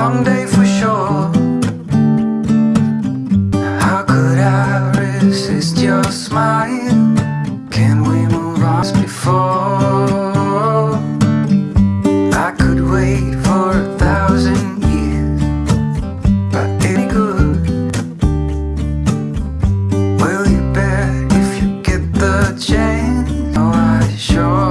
long day for sure How could I resist your smile? Can we move on before? I could wait for a thousand years But it good. Will you bet if you get the chance? Oh, I sure